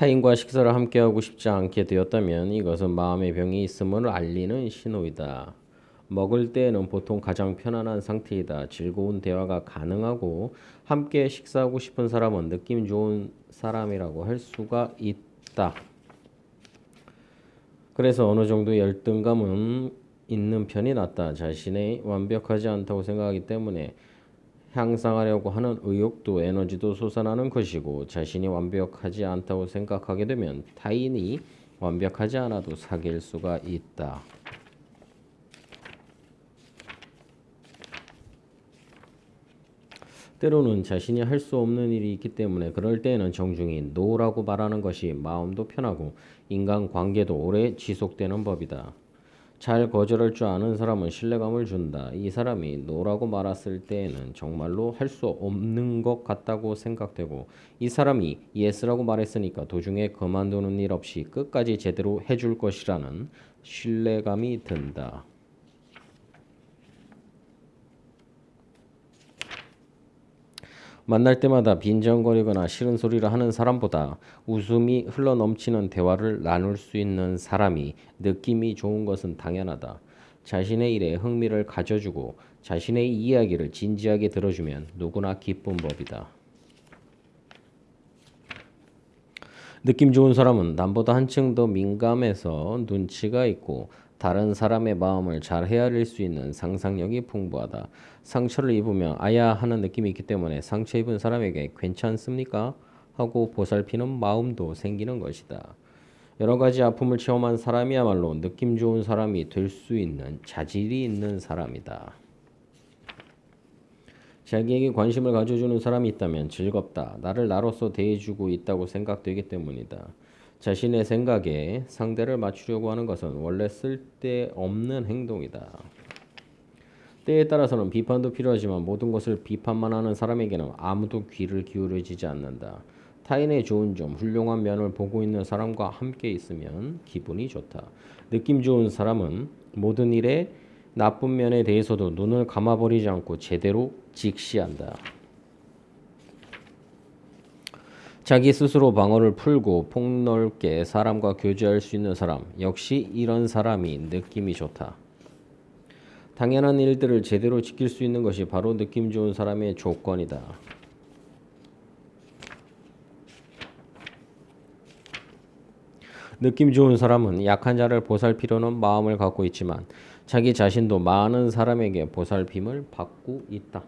타인과 식사를 함께하고 싶지 않게 되었다면 이것은 마음의 병이 있음을 알리는 신호이다. 먹을 때에는 보통 가장 편안한 상태이다. 즐거운 대화가 가능하고 함께 식사하고 싶은 사람은 느낌 좋은 사람이라고 할 수가 있다. 그래서 어느 정도 열등감은 있는 편이 낫다. 자신의 완벽하지 않다고 생각하기 때문에 향상하려고 하는 의욕도 에너지도 솟아나는 것이고 자신이 완벽하지 않다고 생각하게 되면 타인이 완벽하지 않아도 사귈 수가 있다. 때로는 자신이 할 수 없는 일이 있기 때문에 그럴 때에는 정중히 no라고 말하는 것이 마음도 편하고 인간관계도 오래 지속되는 법이다. 잘 거절할 줄 아는 사람은 신뢰감을 준다. 이 사람이 no라고 말했을 때에는 정말로 할 수 없는 것 같다고 생각되고 이 사람이 yes라고 말했으니까 도중에 그만두는 일 없이 끝까지 제대로 해줄 것이라는 신뢰감이 든다. 만날 때마다 빈정거리거나 싫은 소리를 하는 사람보다 웃음이 흘러넘치는 대화를 나눌 수 있는 사람이 느낌이 좋은 것은 당연하다. 자신의 일에 흥미를 가져주고 자신의 이야기를 진지하게 들어주면 누구나 기쁜 법이다. 느낌 좋은 사람은 남보다 한층 더 민감해서 눈치가 있고 다른 사람의 마음을 잘 헤아릴 수 있는 상상력이 풍부하다. 상처를 입으면 아야 하는 느낌이 있기 때문에 상처 입은 사람에게 괜찮습니까? 하고 보살피는 마음도 생기는 것이다. 여러 가지 아픔을 체험한 사람이야말로 느낌 좋은 사람이 될 수 있는 자질이 있는 사람이다. 자기에게 관심을 가져주는 사람이 있다면 즐겁다. 나를 나로서 대해주고 있다고 생각되기 때문이다. 자신의 생각에 상대를 맞추려고 하는 것은 원래 쓸데없는 행동이다. 때에 따라서는 비판도 필요하지만 모든 것을 비판만 하는 사람에게는 아무도 귀를 기울여지지 않는다. 타인의 좋은 점, 훌륭한 면을 보고 있는 사람과 함께 있으면 기분이 좋다. 느낌 좋은 사람은 모든 일에 나쁜 면에 대해서도 눈을 감아버리지 않고 제대로 직시한다. 자기 스스로 방어를 풀고 폭넓게 사람과 교제할 수 있는 사람 역시 이런 사람이 느낌이 좋다. 당연한 일들을 제대로 지킬 수 있는 것이 바로 느낌 좋은 사람의 조건이다. 느낌 좋은 사람은 약한 자를 보살피려는 마음을 갖고 있지만 자기 자신도 많은 사람에게 보살핌을 받고 있다.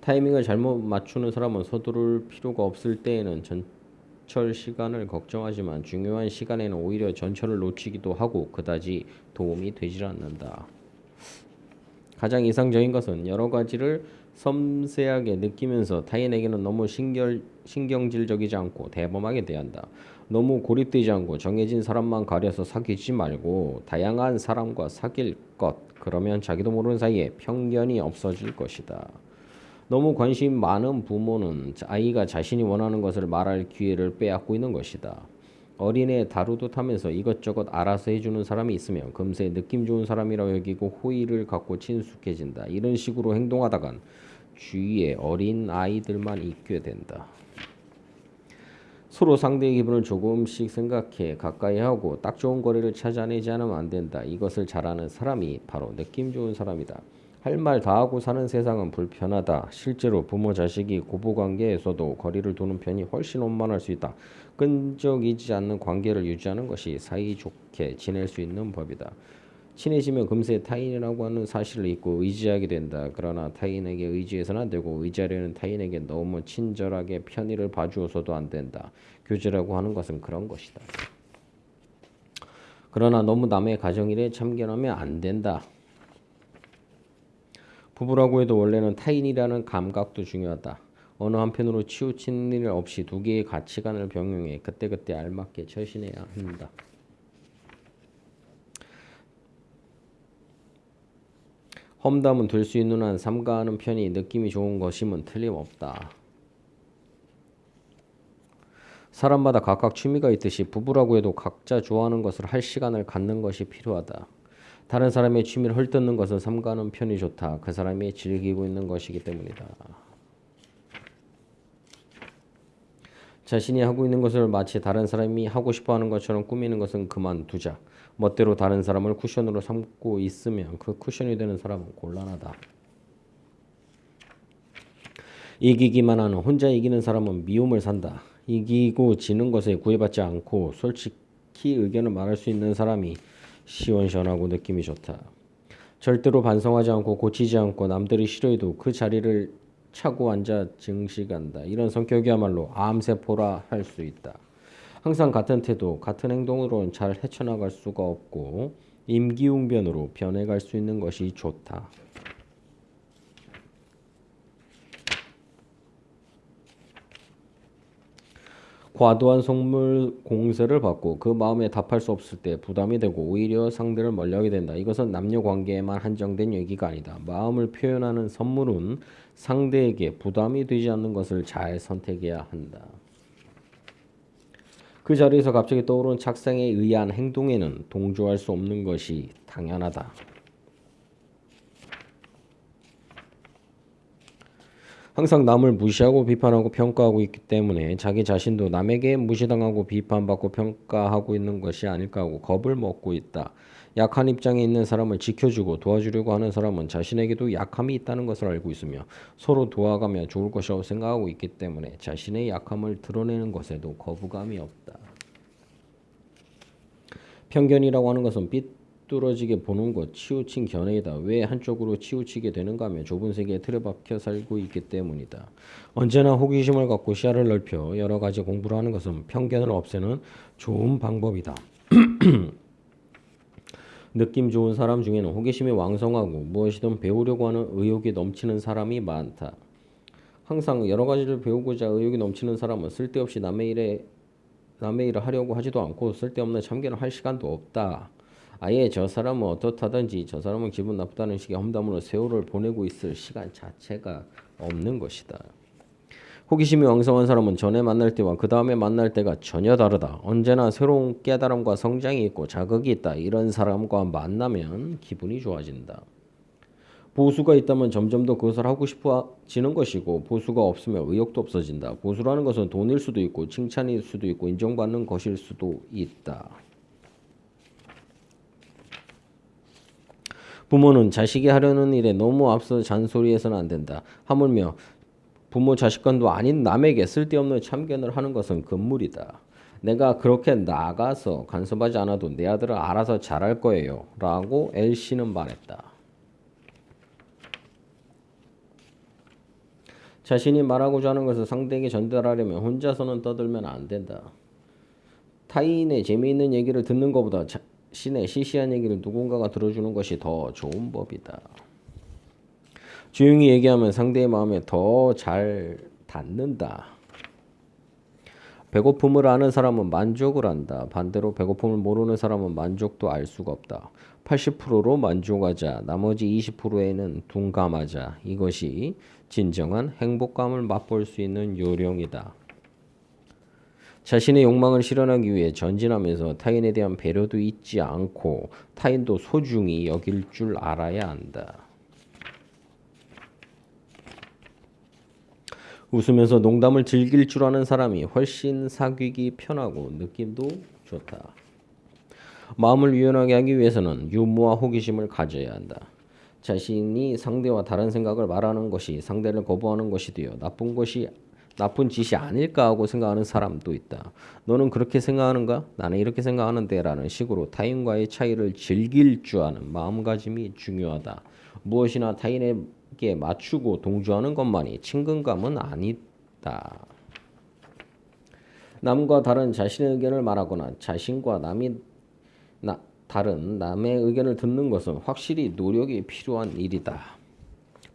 타이밍을 잘못 맞추는 사람은 서두를 필요가 없을 때에는 전 철 시간을 걱정하지만 중요한 시간에는 오히려 전철을 놓치기도 하고 그다지 도움이 되질 않는다. 가장 이상적인 것은 여러 가지를 섬세하게 느끼면서 타인에게는 너무 신결, 신경질적이지 않고 대범하게 대한다. 너무 고립되지 않고 정해진 사람만 가려서 사귀지 말고 다양한 사람과 사귈 것. 그러면 자기도 모르는 사이에 편견이 없어질 것이다. 너무 관심 많은 부모는 아이가 자신이 원하는 것을 말할 기회를 빼앗고 있는 것이다. 어린애 다루듯 하면서 이것저것 알아서 해주는 사람이 있으면 금세 느낌 좋은 사람이라고 여기고 호의를 갖고 친숙해진다. 이런 식으로 행동하다간 주위에 어린 아이들만 있게 된다. 서로 상대의 기분을 조금씩 생각해 가까이 하고 딱 좋은 거리를 찾아내지 않으면 안 된다. 이것을 잘하는 사람이 바로 느낌 좋은 사람이다. 할 말 다 하고 사는 세상은 불편하다. 실제로 부모 자식이 고부 관계에서도 거리를 두는 편이 훨씬 원만할 수 있다. 끈적이지 않는 관계를 유지하는 것이 사이좋게 지낼 수 있는 법이다. 친해지면 금세 타인이라고 하는 사실을 잊고 의지하게 된다. 그러나 타인에게 의지해서는 안 되고 의지하려는 타인에게 너무 친절하게 편의를 봐주어서도 안 된다. 교제라고 하는 것은 그런 것이다. 그러나 너무 남의 가정일에 참견하면 안 된다. 부부라고 해도 원래는 타인이라는 감각도 중요하다. 어느 한편으로 치우치는 일 없이 두 개의 가치관을 병용해 그때그때 알맞게 처신해야 한다. 험담은 될 수 있는 한 삼가하는 편이 느낌이 좋은 것임은 틀림없다. 사람마다 각각 취미가 있듯이 부부라고 해도 각자 좋아하는 것을 할 시간을 갖는 것이 필요하다. 다른 사람의 취미를 헐뜯는 것은 삼가는 편이 좋다. 그 사람이 즐기고 있는 것이기 때문이다. 자신이 하고 있는 것을 마치 다른 사람이 하고 싶어 하는 것처럼 꾸미는 것은 그만두자. 멋대로 다른 사람을 쿠션으로 삼고 있으면 그 쿠션이 되는 사람은 곤란하다. 이기기만 하는 혼자 이기는 사람은 미움을 산다. 이기고 지는 것에 구애받지 않고 솔직히 의견을 말할 수 있는 사람이 시원시원하고 느낌이 좋다. 절대로 반성하지 않고 고치지 않고 남들이 싫어해도 그 자리를 차고 앉아 증식한다. 이런 성격이야말로 암세포라 할 수 있다. 항상 같은 태도, 같은 행동으로는 잘 헤쳐나갈 수가 없고 임기응변으로 변해갈 수 있는 것이 좋다. 과도한 속물 공세를 받고 그 마음에 답할 수 없을 때 부담이 되고 오히려 상대를 멀리하게 된다. 이것은 남녀 관계에만 한정된 얘기가 아니다. 마음을 표현하는 선물은 상대에게 부담이 되지 않는 것을 잘 선택해야 한다. 그 자리에서 갑자기 떠오른 착상에 의한 행동에는 동조할 수 없는 것이 당연하다. 항상 남을 무시하고 비판하고 평가하고 있기 때문에 자기 자신도 남에게 무시당하고 비판받고 평가하고 있는 것이 아닐까 하고 겁을 먹고 있다. 약한 입장에 있는 사람을 지켜주고 도와주려고 하는 사람은 자신에게도 약함이 있다는 것을 알고 있으며 서로 도와가며 좋을 것이라고 생각하고 있기 때문에 자신의 약함을 드러내는 것에도 거부감이 없다. 편견이라고 하는 것은 삐뚤어지게 보는 것, 치우친 견해이다. 왜 한쪽으로 치우치게 되는가 하면 좁은 세계에 틀에 박혀 살고 있기 때문이다. 언제나 호기심을 갖고 시야를 넓혀 여러 가지 공부를 하는 것은 편견을 없애는 좋은 방법이다. 느낌 좋은 사람 중에는 호기심이 왕성하고 무엇이든 배우려고 하는 의욕이 넘치는 사람이 많다. 항상 여러 가지를 배우고자 의욕이 넘치는 사람은 쓸데없이 남의 일에 남의 일을 하려고 하지도 않고 쓸데없는 참견을 할 시간도 없다. 아예 저 사람은 어떻다든지 저 사람은 기분 나쁘다는 식의 험담으로 세월을 보내고 있을 시간 자체가 없는 것이다. 호기심이 왕성한 사람은 전에 만날 때와 그 다음에 만날 때가 전혀 다르다. 언제나 새로운 깨달음과 성장이 있고 자극이 있다. 이런 사람과 만나면 기분이 좋아진다. 보수가 있다면 점점 더 그것을 하고 싶어지는 것이고 보수가 없으면 의욕도 없어진다. 보수라는 것은 돈일 수도 있고 칭찬일 수도 있고 인정받는 것일 수도 있다. 부모는 자식이 하려는 일에 너무 앞서 잔소리해서는 안 된다. 하물며 부모 자식간도 아닌 남에게 쓸데없는 참견을 하는 것은 금물이다. 내가 그렇게 나가서 간섭하지 않아도 내 아들은 알아서 잘할 거예요. 라고 L씨는 말했다. 자신이 말하고자 하는 것을 상대에게 전달하려면 혼자서는 떠들면 안 된다. 타인의 재미있는 얘기를 듣는 것보다 자 신의 시시한 얘기를 누군가가 들어주는 것이 더 좋은 법이다. 조용히 얘기하면 상대의 마음에 더 잘 닿는다. 배고픔을 아는 사람은 만족을 한다. 반대로 배고픔을 모르는 사람은 만족도 알 수가 없다. 80%로 만족하자. 나머지 20%에는 둔감하자. 이것이 진정한 행복감을 맛볼 수 있는 요령이다. 자신의 욕망을 실현하기 위해 전진하면서 타인에 대한 배려도 잊지 않고 타인도 소중히 여길 줄 알아야 한다. 웃으면서 농담을 즐길 줄 아는 사람이 훨씬 사귀기 편하고 느낌도 좋다. 마음을 유연하게 하기 위해서는 유머와 호기심을 가져야 한다. 자신이 상대와 다른 생각을 말하는 것이 상대를 거부하는 것이 되어 나쁜 것이 나쁜 짓이 아닐까 하고 생각하는 사람도 있다. 너는 그렇게 생각하는가? 나는 이렇게 생각하는데 라는 식으로 타인과의 차이를 즐길 줄 아는 마음가짐이 중요하다. 무엇이나 타인에게 맞추고 동조하는 것만이 친근감은 아니다. 남과 다른 자신의 의견을 말하거나 자신과 남이 나, 다른 남의 의견을 듣는 것은 확실히 노력이 필요한 일이다.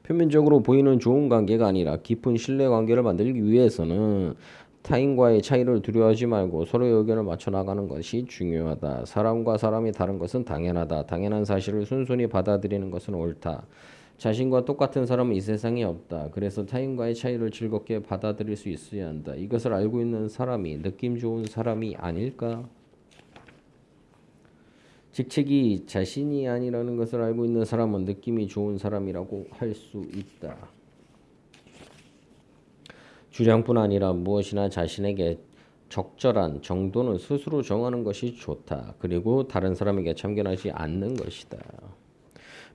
표면적으로 보이는 좋은 관계가 아니라 깊은 신뢰 관계를 만들기 위해서는 타인과의 차이를 두려워하지 말고 서로의 의견을 맞춰 나가는 것이 중요하다. 사람과 사람이 다른 것은 당연하다. 당연한 사실을 순순히 받아들이는 것은 옳다. 자신과 똑같은 사람은 이 세상에 없다. 그래서 타인과의 차이를 즐겁게 받아들일 수 있어야 한다. 이것을 알고 있는 사람이 느낌 좋은 사람이 아닐까? 직책이 자신이 아니라는 것을 알고 있는 사람은 느낌이 좋은 사람이라고 할 수 있다. 주량뿐 아니라 무엇이나 자신에게 적절한 정도는 스스로 정하는 것이 좋다. 그리고 다른 사람에게 참견하지 않는 것이다.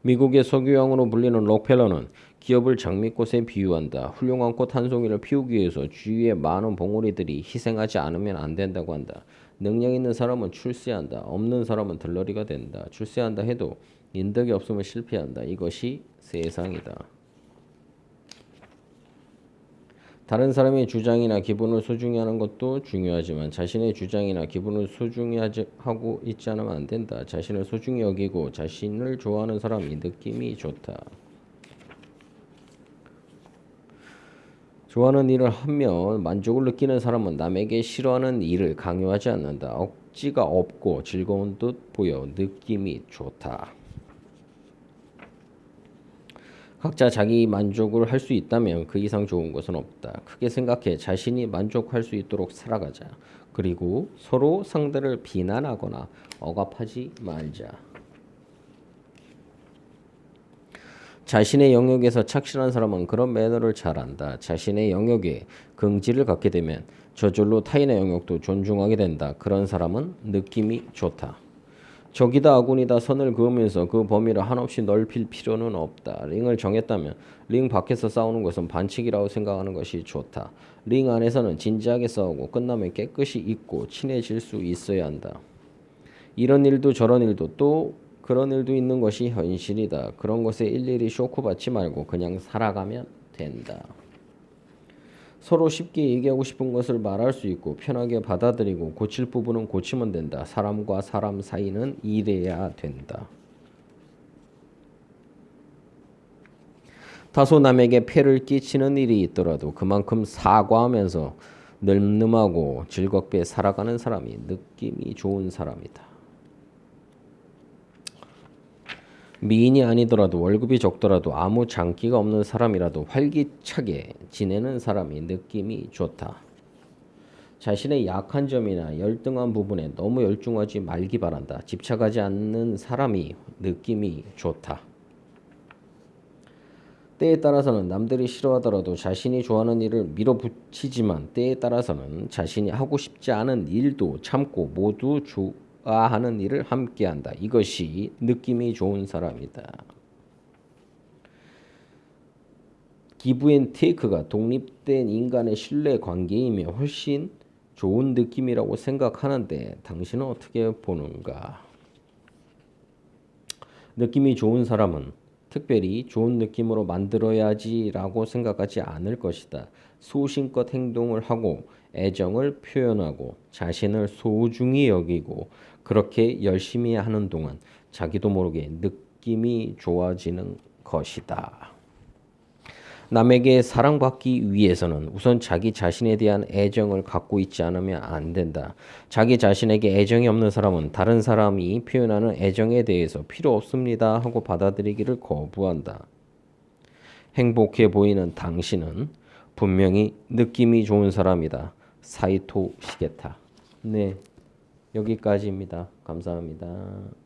미국의 석유왕으로 불리는 록펠러는 기업을 장미꽃에 비유한다. 훌륭한 꽃 한 송이를 피우기 위해서 주위에 많은 봉우리들이 희생하지 않으면 안 된다고 한다. 능력 있는 사람은 출세한다. 없는 사람은 들러리가 된다. 출세한다 해도 인덕이 없으면 실패한다. 이것이 세상이다. 다른 사람의 주장이나 기분을 소중히 하는 것도 중요하지만 자신의 주장이나 기분을 소중히 하고 있지 않으면 안 된다. 자신을 소중히 여기고 자신을 좋아하는 사람이 느낌이 좋다. 좋아하는 일을 하면 만족을 느끼는 사람은 남에게 싫어하는 일을 강요하지 않는다. 억지가 없고 즐거운 듯 보여 느낌이 좋다. 각자 자기 만족을 할 수 있다면 그 이상 좋은 것은 없다. 크게 생각해 자신이 만족할 수 있도록 살아가자. 그리고 서로 상대를 비난하거나 억압하지 말자. 자신의 영역에서 착실한 사람은 그런 매너를 잘 안다. 자신의 영역에 긍지를 갖게 되면 저절로 타인의 영역도 존중하게 된다. 그런 사람은 느낌이 좋다. 적이다 아군이다 선을 그으면서 그 범위를 한없이 넓힐 필요는 없다. 링을 정했다면 링 밖에서 싸우는 것은 반칙이라고 생각하는 것이 좋다. 링 안에서는 진지하게 싸우고 끝나면 깨끗이 잊고 친해질 수 있어야 한다. 이런 일도 저런 일도 또 그런 일도 있는 것이 현실이다. 그런 것에 일일이 쇼크받지 말고 그냥 살아가면 된다. 서로 쉽게 얘기하고 싶은 것을 말할 수 있고 편하게 받아들이고 고칠 부분은 고치면 된다. 사람과 사람 사이는 이래야 된다. 다소 남에게 폐를 끼치는 일이 있더라도 그만큼 사과하면서 늠름하고 즐겁게 살아가는 사람이 느낌이 좋은 사람이다. 미인이 아니더라도 월급이 적더라도 아무 장기가 없는 사람이라도 활기차게 지내는 사람이 느낌이 좋다. 자신의 약한 점이나 열등한 부분에 너무 열중하지 말기 바란다. 집착하지 않는 사람이 느낌이 좋다. 때에 따라서는 남들이 싫어하더라도 자신이 좋아하는 일을 밀어붙이지만 때에 따라서는 자신이 하고 싶지 않은 일도 참고 모두 조, 하는 일을 함께 한다. 이것이 느낌이 좋은 사람이다. give and take가 독립된 인간의 신뢰 관계이며 훨씬 좋은 느낌이라고 생각하는데 당신은 어떻게 보는가? 느낌이 좋은 사람은 특별히 좋은 느낌으로 만들어야지라고 생각하지 않을 것이다. 소신껏 행동을 하고 애정을 표현하고 자신을 소중히 여기고 그렇게 열심히 하는 동안 자기도 모르게 느낌이 좋아지는 것이다. 남에게 사랑받기 위해서는 우선 자기 자신에 대한 애정을 갖고 있지 않으면 안 된다. 자기 자신에게 애정이 없는 사람은 다른 사람이 표현하는 애정에 대해서 필요 없습니다 하고 받아들이기를 거부한다. 행복해 보이는 당신은 분명히 느낌이 좋은 사람이다. 사이토 시게타. 네. 여기까지입니다. 감사합니다.